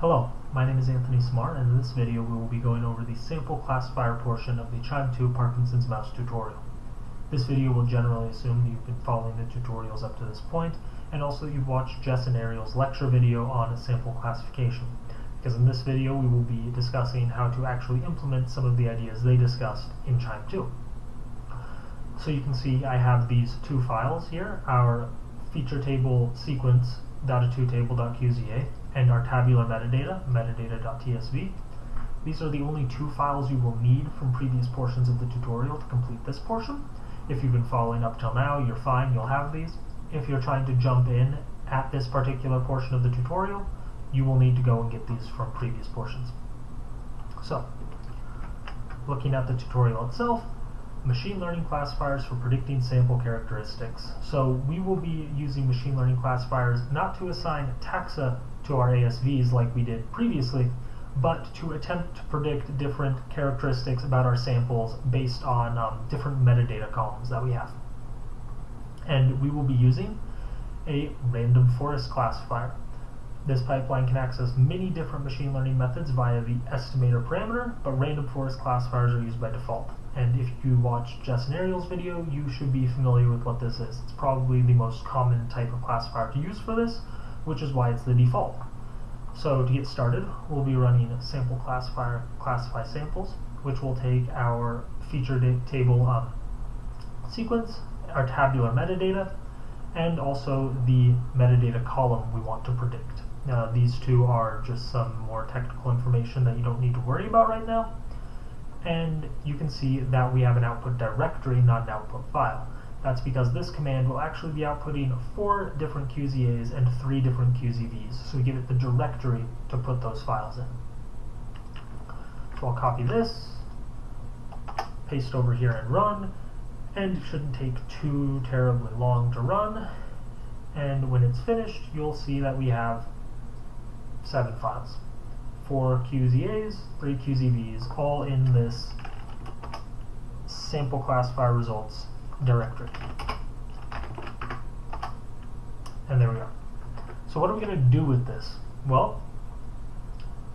Hello, my name is Anthony Smart and in this video we will be going over the sample classifier portion of the QIIME 2 Parkinson's mouse tutorial. This video will generally assume that you've been following the tutorials up to this point and also you've watched Jess and Ariel's lecture video on sample classification because in this video we will be discussing how to actually implement some of the ideas they discussed in QIIME 2. So you can see I have these two files here, our feature table sequence data2table.qza and our tabular metadata, metadata.tsv. These are the only two files you will need from previous portions of the tutorial to complete this portion. If you've been following up till now, you're fine, you'll have these. If you're trying to jump in at this particular portion of the tutorial, you will need to go and get these from previous portions. So, looking at the tutorial itself, machine learning classifiers for predicting sample characteristics. So we will be using machine learning classifiers not to assign taxa to our ASVs like we did previously, but to attempt to predict different characteristics about our samples based on um, different metadata columns that we have. And we will be using a random forest classifier. This pipeline can access many different machine learning methods via the estimator parameter, but random forest classifiers are used by default. And if you watch Jess and Ariel's video, you should be familiar with what this is. It's probably the most common type of classifier to use for this, which is why it's the default. So to get started, we'll be running sample classifier classify samples, which will take our feature table um, sequence, our tabular metadata, and also the metadata column we want to predict. Uh, these two are just some more technical information that you don't need to worry about right now. And you can see that we have an output directory, not an output file. That's because this command will actually be outputting four different QZAs and three different QZVs. So we give it the directory to put those files in. So I'll copy this, paste over here and run, and it shouldn't take too terribly long to run. And when it's finished, you'll see that we have seven files. Four QZAs, three QZVs, all in this sample classifier results directory. And there we are. So what are we going to do with this? Well,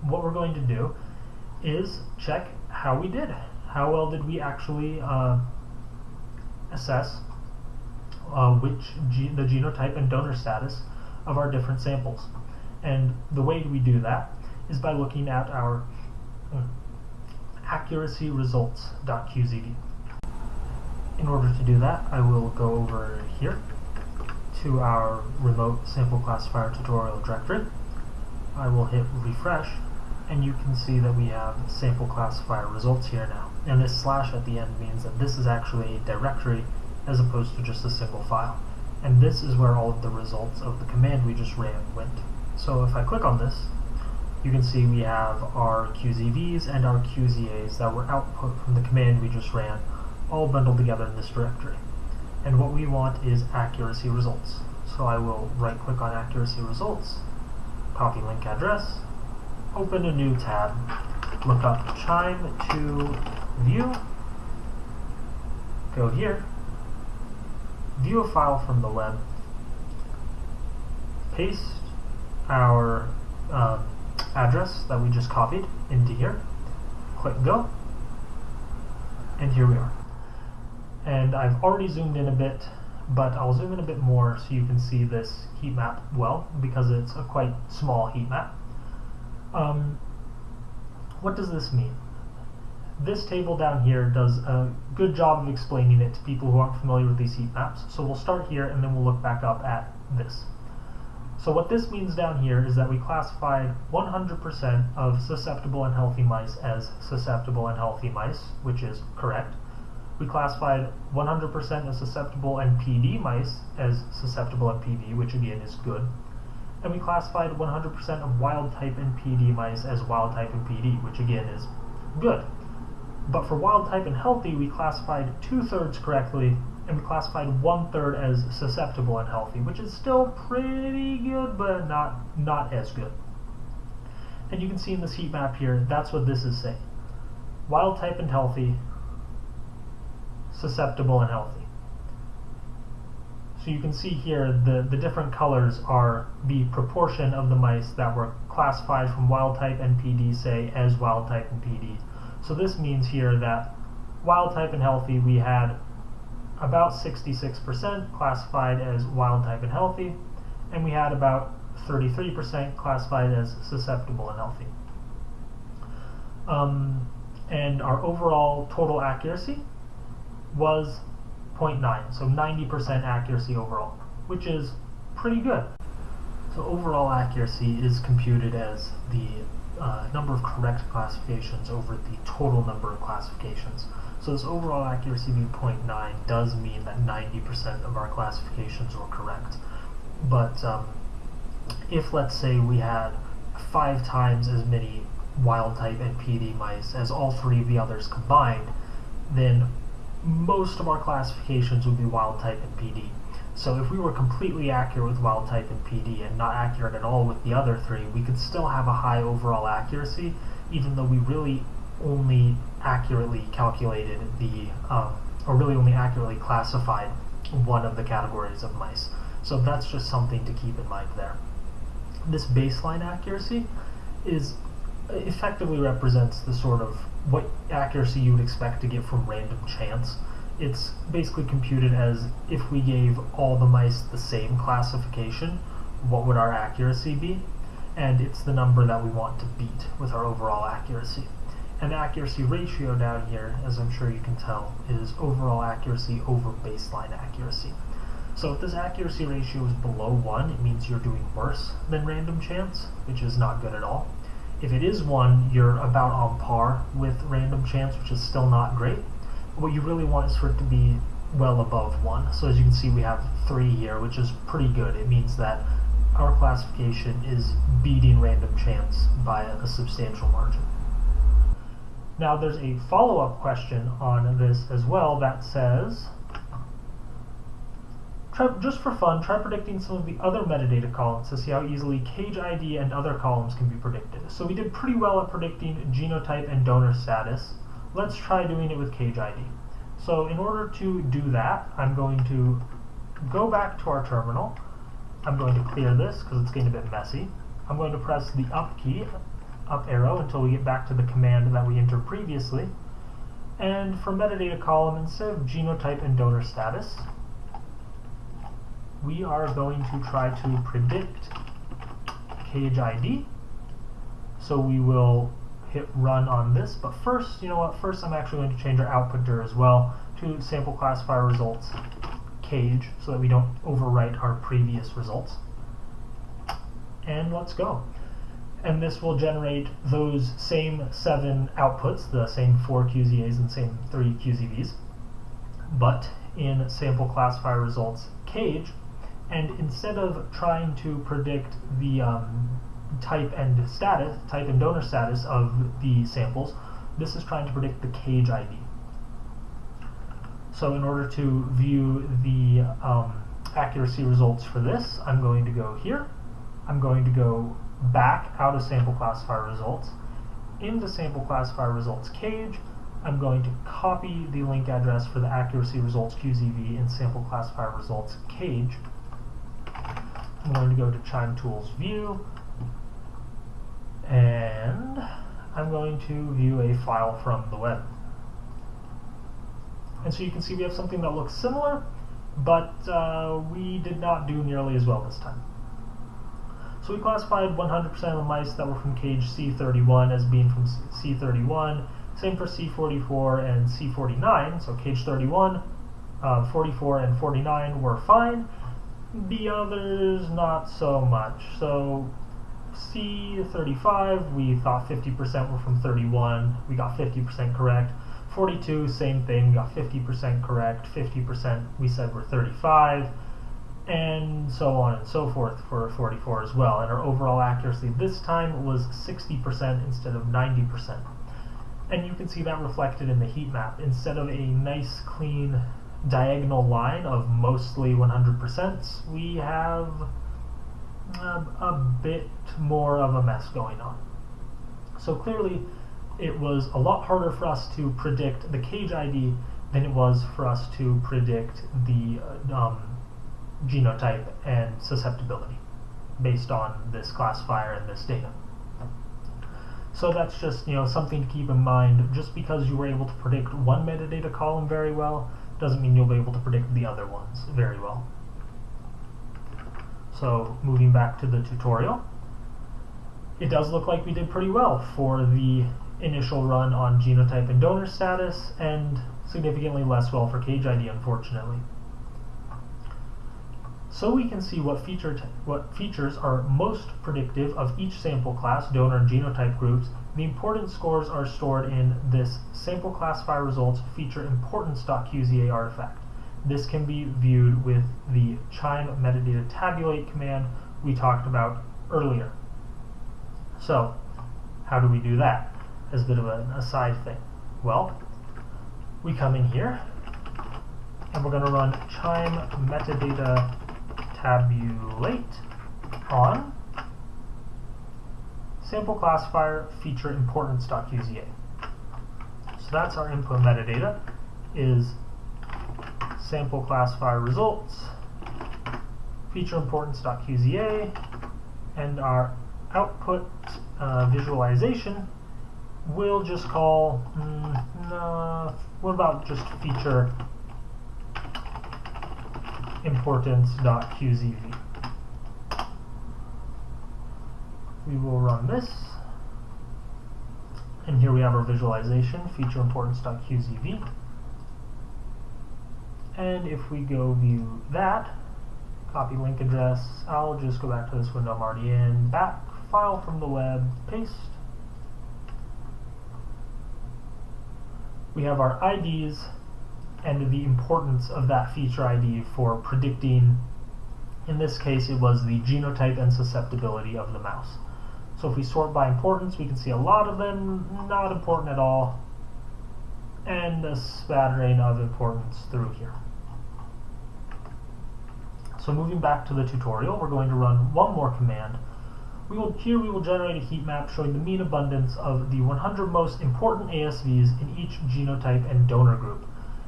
what we're going to do is check how we did. How well did we actually uh, assess uh, which ge the genotype and donor status of our different samples. And the way we do that is by looking at our uh, accuracy results.qzv. In order to do that, I will go over here to our remote sample classifier tutorial directory. I will hit refresh, and you can see that we have sample classifier results here now. And this slash at the end means that this is actually a directory as opposed to just a single file. And this is where all of the results of the command we just ran went. So if I click on this, you can see we have our QZVs and our QZAs that were output from the command we just ran all bundled together in this directory. And what we want is accuracy results. So I will right click on accuracy results, copy link address, open a new tab, look up QIIME 2 view, go here, view a file from the web, paste our um, address that we just copied into here, click go, and here we are. And I've already zoomed in a bit, but I'll zoom in a bit more so you can see this heat map well, because it's a quite small heat map. Um, what does this mean? This table down here does a good job of explaining it to people who aren't familiar with these heat maps. So we'll start here and then we'll look back up at this. So what this means down here is that we classified 100% of susceptible and healthy mice as susceptible and healthy mice, which is correct. We classified 100% of susceptible and PD mice as susceptible and which again is good. And we classified 100% of wild type and PD mice as wild type and PD, which again is good. But for wild type and healthy, we classified two-thirds correctly and we classified one third as susceptible and healthy, which is still pretty good, but not not as good. And you can see in this heat map here, that's what this is saying. Wild type and healthy, susceptible and healthy. So you can see here the, the different colors are the proportion of the mice that were classified from wild type NPD, say, as wild type and PD. So this means here that wild type and healthy, we had about 66% classified as wild type and healthy, and we had about 33% classified as susceptible and healthy. Um, and our overall total accuracy was 0.9, so 90% accuracy overall, which is pretty good. So overall accuracy is computed as the uh, number of correct classifications over the total number of classifications. So this overall accuracy being 0.9 does mean that 90% of our classifications were correct. But um, if let's say we had five times as many wild type and PD mice as all three of the others combined, then most of our classifications would be wild type and PD. So if we were completely accurate with wild type and PD and not accurate at all with the other three, we could still have a high overall accuracy, even though we really only accurately calculated the, um, or really only accurately classified one of the categories of mice. So that's just something to keep in mind there. This baseline accuracy is effectively represents the sort of what accuracy you would expect to get from random chance. It's basically computed as if we gave all the mice the same classification, what would our accuracy be? And it's the number that we want to beat with our overall accuracy. And accuracy ratio down here, as I'm sure you can tell, is overall accuracy over baseline accuracy. So if this accuracy ratio is below 1, it means you're doing worse than random chance, which is not good at all. If it is 1, you're about on par with random chance, which is still not great. What you really want is for it to be well above 1. So as you can see, we have 3 here, which is pretty good. It means that our classification is beating random chance by a substantial margin. Now there's a follow-up question on this as well that says, Try, just for fun, try predicting some of the other metadata columns to see how easily cage ID and other columns can be predicted. So we did pretty well at predicting genotype and donor status. Let's try doing it with cage ID. So in order to do that, I'm going to go back to our terminal. I'm going to clear this because it's getting a bit messy. I'm going to press the up key, up arrow, until we get back to the command that we entered previously. And for metadata column, instead of genotype and donor status, we are going to try to predict cage ID. So we will hit run on this, but first, you know what, first I'm actually going to change our output dir as well to sample classifier results cage so that we don't overwrite our previous results. And let's go. And this will generate those same seven outputs, the same four QZAs and same three QZVs, but in sample classifier results cage, and instead of trying to predict the um, type and status, type and donor status of the samples, this is trying to predict the cage ID. So in order to view the um, accuracy results for this, I'm going to go here. I'm going to go back out of sample classifier results into sample classifier results cage. I'm going to copy the link address for the accuracy results QZV in sample classifier results cage I'm going to go to Chime Tools View, and I'm going to view a file from the web. And so you can see we have something that looks similar, but uh, we did not do nearly as well this time. So we classified 100% of the mice that were from cage C31 as being from C31, same for C44 and C49, so cage 31, uh, 44 and 49 were fine, the others not so much. So C35, we thought 50% were from 31. We got 50% correct. 42, same thing. We got 50% correct. 50% we said were 35. And so on and so forth for 44 as well. And our overall accuracy this time was 60% instead of 90%. And you can see that reflected in the heat map. Instead of a nice, clean diagonal line of mostly 100%, we have a, a bit more of a mess going on. So clearly, it was a lot harder for us to predict the cage ID than it was for us to predict the uh, um, genotype and susceptibility based on this classifier and this data. So that's just you know something to keep in mind. Just because you were able to predict one metadata column very well doesn't mean you'll be able to predict the other ones very well. So moving back to the tutorial, it does look like we did pretty well for the initial run on genotype and donor status and significantly less well for cage ID unfortunately. So we can see what, feature what features are most predictive of each sample class, donor and genotype groups. The importance scores are stored in this sample classifier results feature importance.qza artifact. This can be viewed with the qiime metadata tabulate command we talked about earlier. So, how do we do that? As a bit of an aside thing. Well, we come in here, and we're going to run qiime metadata tabulate on sample classifier feature importance.qza. So that's our input metadata is sample classifier results feature importance.qza and our output uh, visualization we'll just call mm, what about just feature importance.qzv. We will run this, and here we have our visualization, feature importance.qzv. And if we go view that, copy link address, I'll just go back to this window I'm already in, back, file from the web, paste. We have our IDs and the importance of that feature ID for predicting, in this case it was the genotype and susceptibility of the mouse. So if we sort by importance, we can see a lot of them not important at all, and a spattering of importance through here. So moving back to the tutorial, we're going to run one more command. We will, here we will generate a heat map showing the mean abundance of the 100 most important ASVs in each genotype and donor group.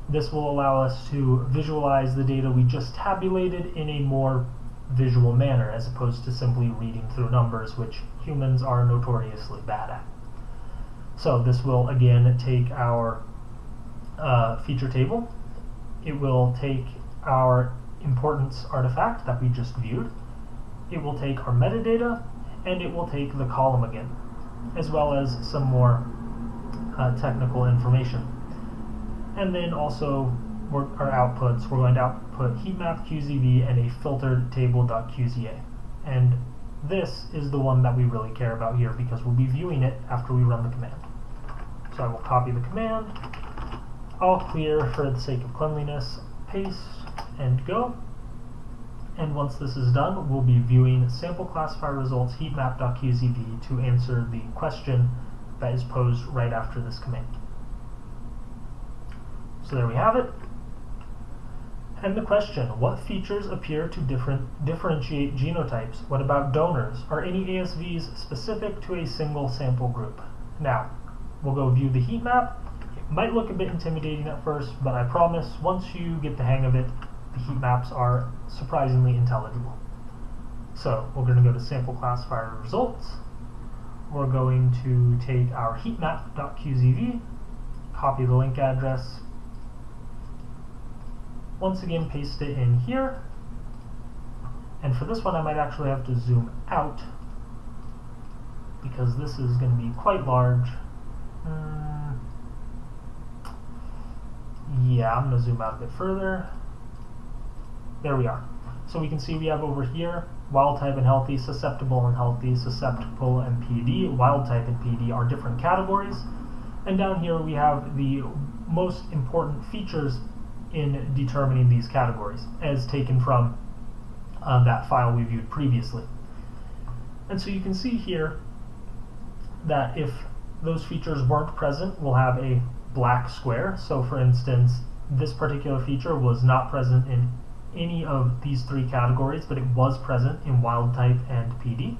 This will allow us to visualize the data we just tabulated in a more visual manner as opposed to simply reading through numbers, which humans are notoriously bad at. So this will again take our uh, feature table, it will take our importance artifact that we just viewed, it will take our metadata, and it will take the column again, as well as some more uh, technical information. And then also our outputs, we're going to output heatmap QZV and a filtered table.qza. And this is the one that we really care about here because we'll be viewing it after we run the command. So I will copy the command, all clear for the sake of cleanliness, paste and go. And once this is done, we'll be viewing sample classifier results heatmap.qzv to answer the question that is posed right after this command. So there we have it. And the question, what features appear to different, differentiate genotypes? What about donors? Are any ASVs specific to a single sample group? Now, we'll go view the heat map. It might look a bit intimidating at first, but I promise once you get the hang of it, the heat maps are surprisingly intelligible. So we're going to go to sample classifier results. We're going to take our heatmap.qzv, copy the link address, once again paste it in here. And for this one I might actually have to zoom out because this is going to be quite large. Mm, yeah, I'm going to zoom out a bit further. There we are. So we can see we have over here wild type and healthy, susceptible and healthy, susceptible and PD. Wild type and PD are different categories. And down here we have the most important features in determining these categories, as taken from uh, that file we viewed previously. And so you can see here that if those features weren't present, we'll have a black square. So for instance, this particular feature was not present in any of these three categories, but it was present in wild type and PD.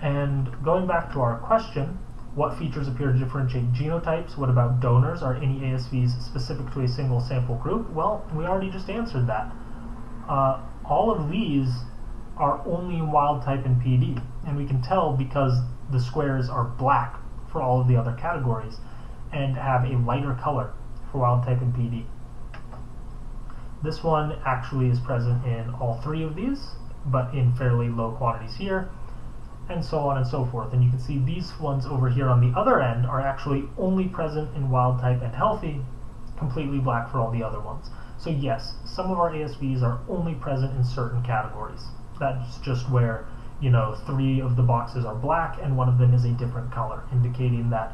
And going back to our question, what features appear to differentiate genotypes? What about donors? Are any ASVs specific to a single sample group? Well, we already just answered that. Uh, all of these are only in wild type and PD. And we can tell because the squares are black for all of the other categories and have a lighter color for wild type and PD. This one actually is present in all three of these, but in fairly low quantities here, and so on and so forth. And you can see these ones over here on the other end are actually only present in wild type and healthy, completely black for all the other ones. So yes, some of our ASVs are only present in certain categories. That's just where, you know, three of the boxes are black and one of them is a different color, indicating that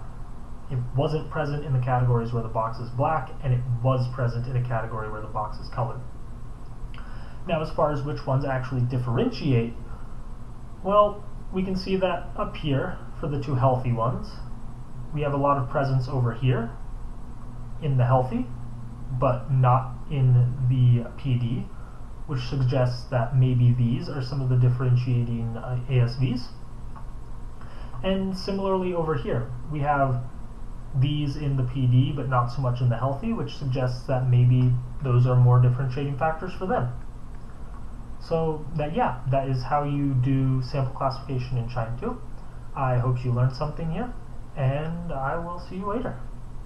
it wasn't present in the categories where the box is black and it was present in a category where the box is colored. Now as far as which ones actually differentiate, well, we can see that up here for the two healthy ones, we have a lot of presence over here in the healthy, but not in the PD, which suggests that maybe these are some of the differentiating uh, ASVs. And similarly over here, we have these in the PD but not so much in the healthy, which suggests that maybe those are more differentiating factors for them. So that yeah, that is how you do sample classification in QIIME 2. I hope you learned something here, and I will see you later.